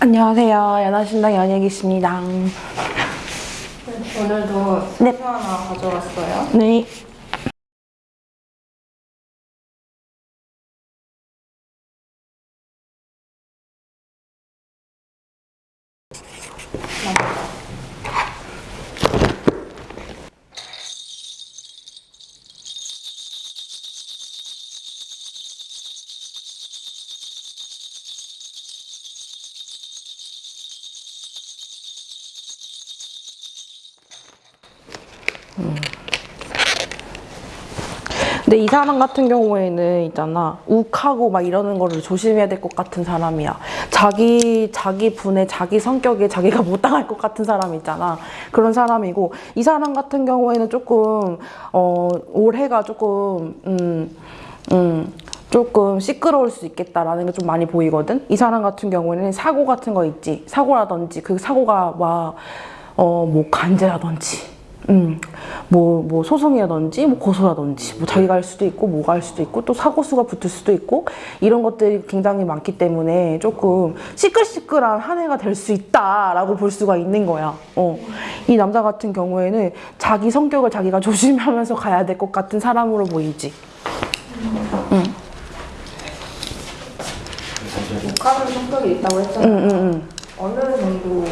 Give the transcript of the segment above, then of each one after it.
안녕하세요. 연하신당 연예기십니다. 오늘도 네. 사주 하나 가져왔어요. 네. 근데 이 사람 같은 경우에는 있잖아 욱하고 막 이러는 거를 조심해야 될 것 같은 사람이야 자기 자기 분에 자기 성격에 자기가 못 당할 것 같은 사람 있잖아 그런 사람이고 이 사람 같은 경우에는 조금 어 올해가 조금 음 음, 조금 시끄러울 수 있겠다라는 게 좀 많이 보이거든. 이 사람 같은 경우에는 사고 같은 거 있지. 사고라든지 그 사고가 막 어 뭐 간제라든지, 음, 뭐, 뭐 소송이라든지, 뭐 고소라든지, 뭐 자기가 할 수도 있고, 뭐가 할 수도 있고, 또 사고수가 붙을 수도 있고, 이런 것들이 굉장히 많기 때문에 조금 시끌시끌한 한 해가 될 수 있다라고 볼 수가 있는 거야. 어. 이 남자 같은 경우에는 자기 성격을 자기가 조심하면서 가야 될 것 같은 사람으로 보이지. 욱하는 성격이 있다고 했잖아요. 응, 응, 응. 어느 정도 뭐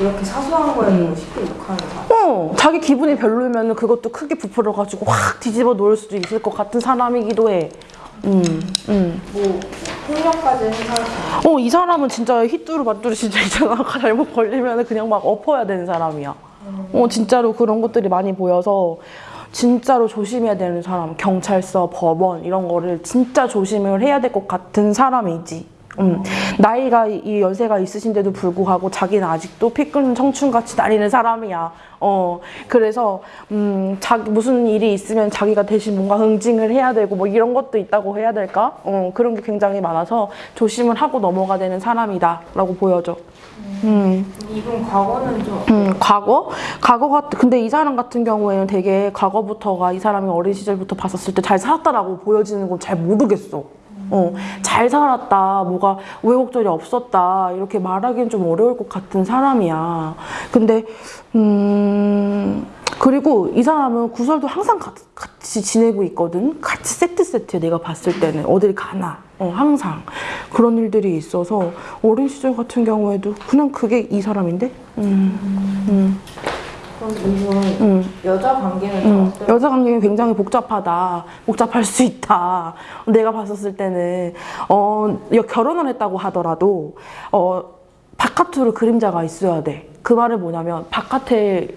이렇게 사소한 거에도 쉽게 욱하는 사람. 어, 자기 기분이 별로면 그것도 크게 부풀어가지고 확 뒤집어 놓을 수도 있을 것 같은 사람이기도 해. 음, 음. 뭐 폭력까지 행사할 수 있는. 어, 이 사람은 진짜 히뚜루 마뚜루 진짜 있잖아. 잘못 걸리면 그냥 막 엎어야 되는 사람이야. 어, 진짜로 그런 것들이 많이 보여서 진짜로 조심해야 되는 사람. 경찰서, 법원 이런 거를 진짜 조심을 해야 될 것 같은 사람이지. 음, 나이가 이 연세가 있으신데도 불구하고 자기는 아직도 피 끓는 청춘같이 다니는 사람이야. 어, 그래서 음, 자기 무슨 일이 있으면 자기가 대신 뭔가 응징을 해야 되고 뭐 이런 것도 있다고 해야 될까? 어, 그런 게 굉장히 많아서 조심을 하고 넘어가 되는 사람이다 라고 보여져. 음. 이분 과거는 좀 음, 과거? 과거가, 근데 이 사람 같은 경우에는 되게 과거부터가 이 사람이 어린 시절부터 봤었을 때 잘 살았다라고 보여지는 건 잘 모르겠어. 어, 잘 살았다, 뭐가 우여곡절이 없었다, 이렇게 말하기는 좀 어려울 것 같은 사람이야. 근데, 음, 그리고 이 사람은 구설도 항상 가- 같이 지내고 있거든? 같이 세트 세트야, 내가 봤을 때는. 어딜 가나. 어, 항상. 그런 일들이 있어서 어린 시절 같은 경우에도 그냥 그게 이 사람인데? 음, 음. 그럼 이분 음. 여자 관계는 좀 음, 어때요? 여자 관계가 굉장히 복잡하다. 복잡할 수 있다. 내가 봤었을 때는 어, 여- 결혼을 했다고 하더라도 어, 바깥으로 그림자가 있어야 돼. 그 말은 뭐냐면 바깥에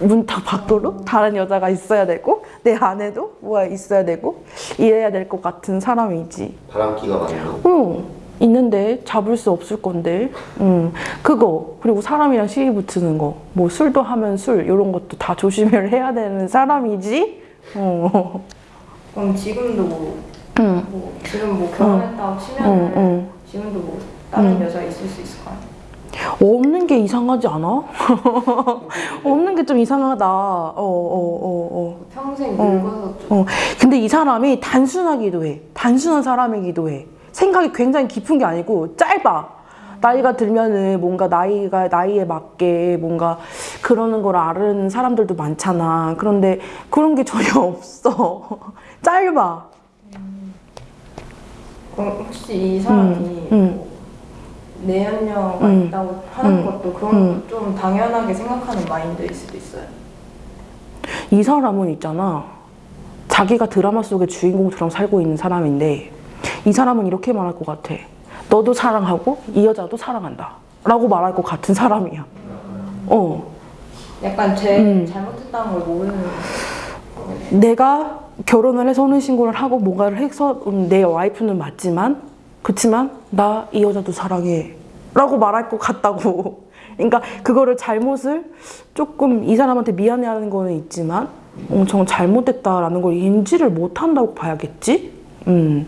문탁 밖으로 다른 여자가 있어야 되고 내 안에도 뭐가 있어야 되고 이래야 될 것 같은 사람이지. 바람기가 거. 응, 있는데 잡을 수 없을 건데. 응, 그거 그리고 사람이랑 시비 붙는 거, 뭐 술도 하면 술 이런 것도 다 조심을 해야 되는 사람이지. 어, 그럼 지금도 뭐, 응, 뭐 지금 뭐 결혼했다고 치면은 응, 응. 지금도 뭐 다른 여자 있을 수 있을까요? 없는 게 이상하지 않아? 없는 게 좀 이상하다. 어, 어, 어, 어. 평생 늙어서 좀 어, 근데 이 사람이 단순하기도 해. 단순한 사람이기도 해. 생각이 굉장히 깊은 게 아니고 짧아. 나이가 들면은 뭔가 나이가 나이에 맞게 뭔가 그러는 걸 아는 사람들도 많잖아. 그런데 그런 게 전혀 없어. 짧아. 그럼 혹시 이 사람이 음. 뭐 내연녀가 음. 있다고 하는 음. 것도 그런 것도 좀 당연하게 생각하는 마인드일 수도 있어요. 이 사람은 있잖아. 자기가 드라마 속의 주인공처럼 살고 있는 사람인데 이 사람은 이렇게 말할 것 같아. 너도 사랑하고 이 여자도 사랑한다. 라고 말할 것 같은 사람이야. 어. 약간 제 음. 잘못했다는 걸 모르는 내가 결혼을 해서 혼인신고를 하고 뭔가를 해서 음, 내 와이프는 맞지만 그치만 나 이 여자도 사랑해 라고 말할 것 같다고 그러니까 그거를 잘못을 조금 이 사람한테 미안해하는 거는 있지만 엄청 잘못됐다라는 걸 인지를 못한다고 봐야겠지 음.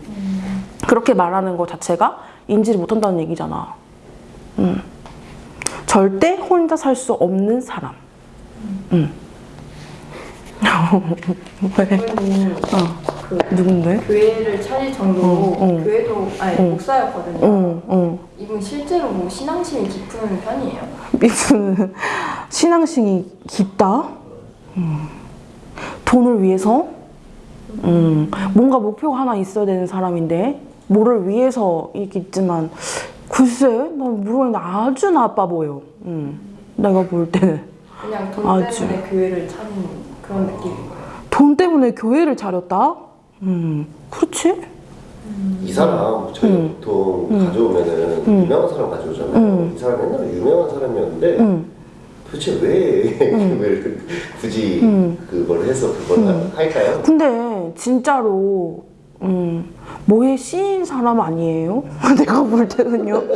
그렇게 말하는 것 자체가 인지를 못한다는 얘기잖아 음. 절대 혼자 살 수 없는 사람 음. 왜? 어. 그 누군데? 교회를 차릴 정도로 어, 어. 교회도 아니 어. 목사였거든요. 이분 실제로 뭐 신앙심이 깊은 편이에요. 이분은 신앙심이 깊다? 음. 돈을 위해서? 음. 뭔가 목표가 하나 있어야 되는 사람인데, 뭐를 위해서 이렇게 있지만, 글쎄, 난 모르겠는데 아주 나빠 보여. 음. 내가 볼 때는. 그냥 돈 아주. 때문에 교회를 차린 그런 느낌인 거예요. 돈 때문에 교회를 차렸다? 음. 그렇지? 이 사람 저희가 보통 가져오면은 유명한 사람 가져오잖아요. 음. 이 사람 옛날에 유명한 사람이었는데 응. 도대체 왜 교회를 굳이 음. 그걸 해서 그걸 할까요? 근데 진짜로 음, 뭐에 씌인 사람 아니에요? 내가 볼 때는요.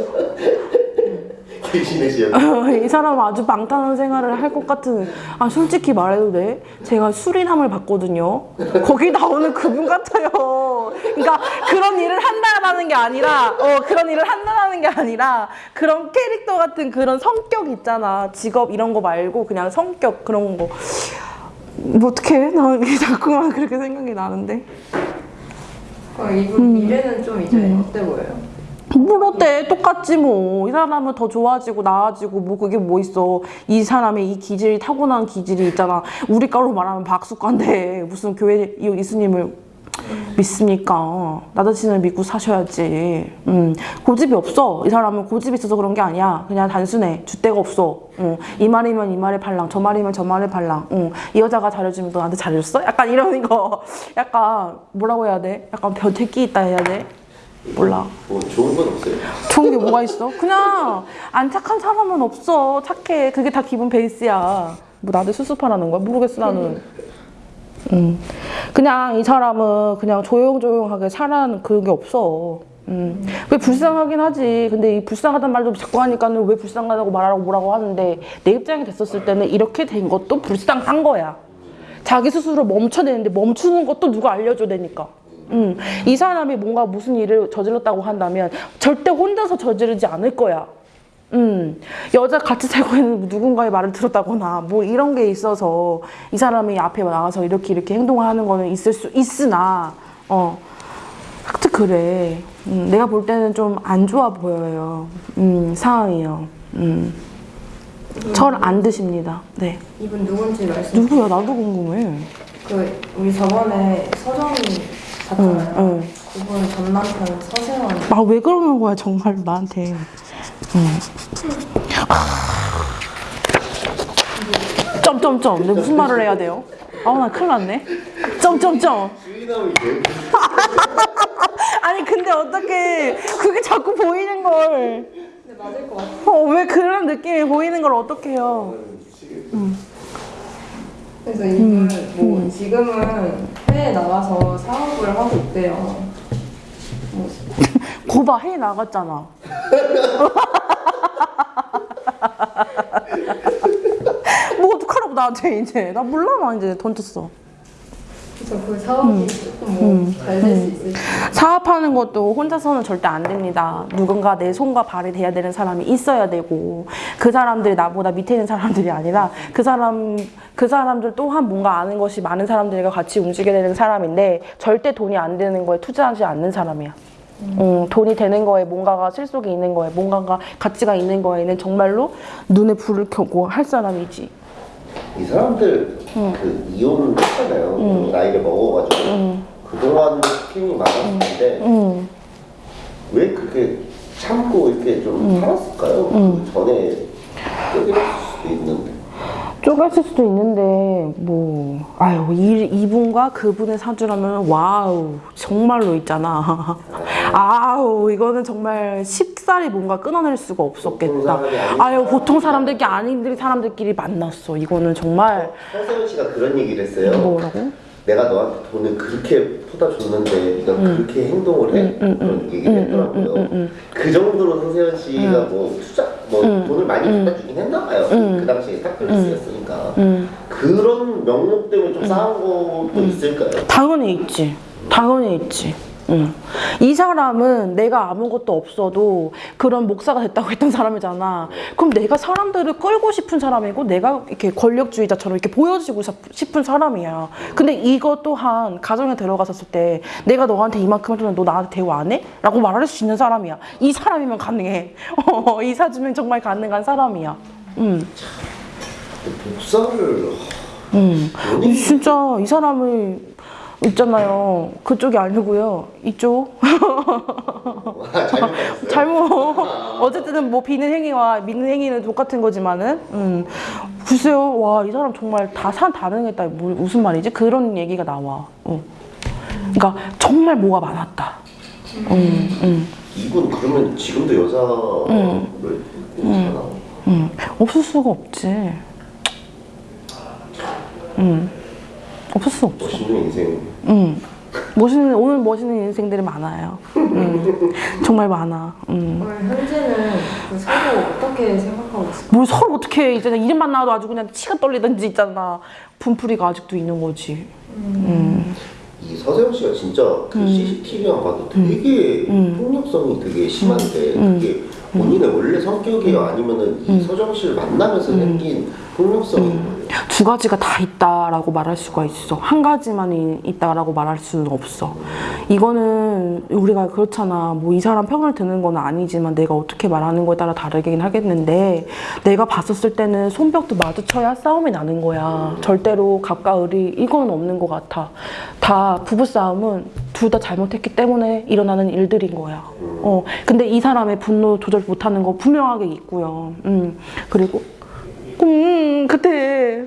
이 사람 아주 방탄한 생활을 할 것 같은 아 솔직히 말해도 돼? 제가 수리남을 봤거든요. 거기 나오는 그분 같아요. 그러니까 그런 일을 한다라는 게 아니라 어 그런 일을 한다라는 게 아니라 그런 캐릭터 같은 그런 성격 있잖아. 직업 이런 거 말고 그냥 성격 그런 거뭐 어떡해? 나 자꾸만 그렇게 생각이 나는데 그럼 이분 미래는 좀 이제 어때 보여요? 뭘 어때? 똑같지 뭐. 이 사람은 더 좋아지고 나아지고 뭐 그게 뭐 있어. 이 사람의 이 기질이 타고난 기질이 있잖아. 우리 과로 말하면 박수과인데 무슨 교회 이 예수님을 믿습니까? 나 자신을 믿고 사셔야지. 음, 고집이 없어. 이 사람은 고집이 있어서 그런 게 아니야. 그냥 단순해. 줏대가 없어. 어, 이 말이면 이 말의 발랑, 저 말이면 저 말의 발랑. 어, 이 여자가 잘해주면 너 나한테 잘해줬어? 약간 이런 거. 약간 뭐라고 해야 돼? 약간 변태끼 있다 해야 돼? 몰라. 뭐 좋은 건 없어요. 좋은 게 뭐가 있어? 그냥 안 착한 사람은 없어. 착해. 그게 다 기본 베이스야. 뭐 나한테 수습하라는 거야? 모르겠어 나는. 음. 그냥 이 사람은 그냥 조용조용하게 살아는 그런 게 없어. 음. 왜 불쌍하긴 하지. 근데 이 불쌍하단 말도 자꾸 하니까는 왜 불쌍하다고 말하라고 뭐라고 하는데 내 입장이 됐었을 때는 이렇게 된 것도 불쌍한 거야. 자기 스스로 멈춰내는데 멈추는 것도 누가 알려줘야 되니까. 음, 이 사람이 뭔가 무슨 일을 저질렀다고 한다면 절대 혼자서 저지르지 않을 거야. 음, 여자 같이 살고 있는 누군가의 말을 들었다거나 뭐 이런 게 있어서 이 사람이 앞에 나와서 이렇게 이렇게 행동을 하는 거는 있을 수 있으나 어 하여튼 그래. 음, 내가 볼 때는 좀 안 좋아 보여요. 음, 상황이요. 음. 절안 드십니다. 네. 이분 누군지 말씀. 누구야? 나도 궁금해. 그 우리 저번에 서정이 응, 봤잖아요. 응. 그분 전 남편 서세원. 아 왜 그러는 거야 정말 나한테. 점점점. 내가 무슨 말을 해야 돼요? 아우 나 큰일 났네. 점점점. 아니 근데 어떻게 그게 자꾸 보이는 걸. 근데 맞을 것 같아. 어, 왜 그런 느낌이 보이는 걸 어떻게 해요? 그래서 이분 뭐 지금은 해외에 나가서 사업을 하고 있대요. 뭐 고바 해 나갔잖아. 뭐 어떡하라고 나한테 이제 나 몰라 나 이제 던졌어. 그 사업이 조금 뭐잘될수 있을지. 사업하는 것도 혼자서는 절대 안 됩니다. 누군가 내 손과 발이 돼야 되는 사람이 있어야 되고 그 사람들이 나보다 밑에 있는 사람들이 아니라 그 사람 그 사람들 또한 뭔가 아는 것이 많은 사람들과 같이 움직여야 되는 사람인데 절대 돈이 안 되는 거에 투자하지 않는 사람이야. 음, 돈이 되는 거에 뭔가가 실속이 있는 거에 뭔가가 가치가 있는 거에는 정말로 눈에 불을 켜고 할 사람이지. 이 사람들 그 이혼을 했잖아요. 나이를 먹어가지고. 그동안 스킨이 많았을 텐데 음. 왜 그렇게 참고 이렇게 좀 살았을까요? 그 전에 떼기를 수도 있는데. 쪼갰을 수도 있는데 뭐 아유 이, 이분과 그분의 사주라면 wow 정말로 있잖아 아우 이거는 정말 쉽사리 뭔가 끊어낼 수가 없었겠다. 아유 보통 사람들끼리 아닌 사람들끼리 만났어. 이거는 정말. 서세원 씨가 그런 얘기를 했어요. 뭐라고? 내가 너한테 돈을 그렇게 퍼다 줬는데 네가 그렇게 행동을 해? 그런 얘기를 했더라고요. 그 정도로 서세원 씨가 뭐 투자 뭐 돈을 많이 갖다 주긴 했나 봐요. 그 당시에 스타필스였으니까. 그런 명목 때문에 좀 싸운 것도 있을까요? 당연히 있지. 당연히 있지 응. 이 사람은 내가 아무것도 없어도 그런 목사가 됐다고 했던 사람이잖아. 그럼 내가 사람들을 끌고 싶은 사람이고 내가 이렇게 권력주의자처럼 이렇게 보여지고 싶은 사람이야. 근데 이거 또한 가정에 들어갔었을 때 내가 너한테 이만큼 해주면 너 나한테 대우 안 해? 라고 말할 수 있는 사람이야. 이 사람이면 가능해. 어, 이 사주면 정말 가능한 사람이야. 응. 복사를 응. 연예인 진짜 이 사람을 있잖아요. 그쪽이 아니고요. 이쪽. 아, 잘못. 잘못. 어쨌든 뭐 비는 행위와 믿는 행위는 똑같은 거지만은, 음. 글쎄요, 와, 이 사람 정말 다산 다능했다. 뭐, 무슨 말이지? 그런 얘기가 나와. 어. 그러니까 정말 뭐가 많았다. 음, 음, 이분 그러면 지금도 여자를 괜찮아? 음. 없을 수가 없지. 음. 없어. 멋있는 인생. 음. 멋있는, 오늘 멋있는 인생들이 많아요. 음. 정말 많아. 음. 오늘 현재는 그 서로 어떻게 생각하고 있어요? 뭘 서로 어떻게 이제는 이름만 나와도 아주 그냥 치가 떨리든지 있잖아. 분풀이가 아직도 있는 거지. 음. 이 서세영 씨가 진짜 그 CCTV만 봐도 되게 폭력성이 되게 심한데 그게 본인의 원래 성격이에요? 아니면은 이 서정 씨를 만나면서 생긴 폭력성인 거예요? 두 가지가 다 있다라고 말할 수가 있어. 한 가지만 이- 있다라고 말할 수는 없어. 이거는 우리가 그렇잖아. 뭐 이 사람 편을 드는 건 아니지만 내가 어떻게 말하는 거에 따라 다르긴 하겠는데 내가 봤었을 때는 손뼉도 마주쳐야 싸움이 나는 거야. 절대로 갑과을이 이건 없는 것 같아. 다 부부 싸움은 둘 다 잘못했기 때문에 일어나는 일들인 거야. 어, 근데 이 사람의 분노 조절 못하는 거 분명하게 있고요. 음, 그리고 음, 그때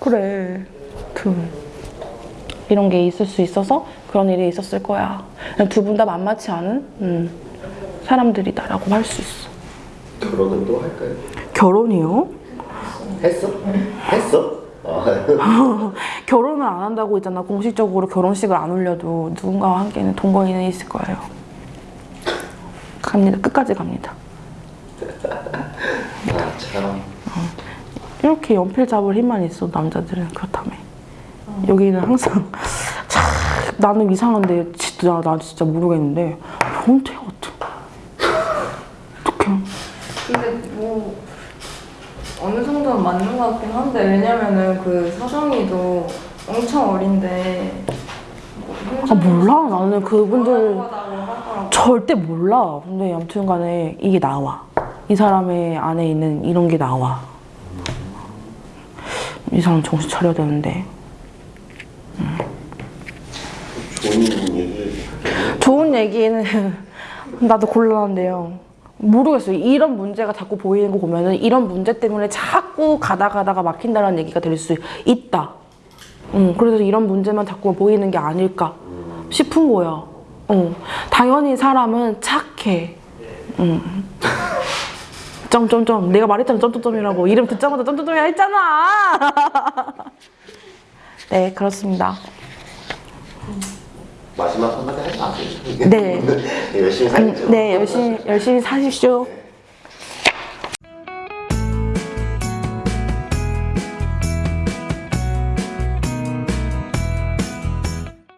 그래. 그 이런 게 있을 수 있어서 그런 일이 있었을 거야. 두 분 다 만만치 않은 음, 사람들이다라고 할 수 있어. 결혼은 또 할까요? 결혼이요? 했어? 했어? 아, 결혼을 안 한다고 있잖아. 공식적으로 결혼식을 안 올려도 누군가와 함께는 동거인은 있을 거예요. 갑니다. 끝까지 갑니다. 아 참. 이렇게 연필 잡을 힘만 있어 남자들은 그렇다며. 여기는 항상 참, 나는 이상한데 진짜 나 진짜 모르겠는데 변태 같아. 어떡해. 근데 뭐 어느 정도는 맞는 것 같긴 한데 왜냐면은 그 사정이도 엄청 어린데 뭐아 몰라 나는 그분들 하더라고. 절대 몰라. 근데 아무튼 간에 이게 나와. 이 사람의 안에 있는 이런 게 나와. 이 사람 정신 차려야 되는데. 좋은 얘기 좋은 얘기는 나도 곤란한데요. 모르겠어요. 이런 문제가 자꾸 보이는 거 보면은 이런 문제 때문에 자꾸 가다 가다가 막힌다는 얘기가 될 수 있다. 응, 그래서 이런 문제만 자꾸 보이는 게 아닐까 싶은 거야. 어, 당연히 사람은 착해. 응. 점점점. 내가 말했잖아, 점점점이라고. 이름 듣자마자 점점점이라 했잖아. 네, 그렇습니다. 마지막 한마디 할까? 네. 열심히 살죠. 네, 열심히, 열심히 사십시오.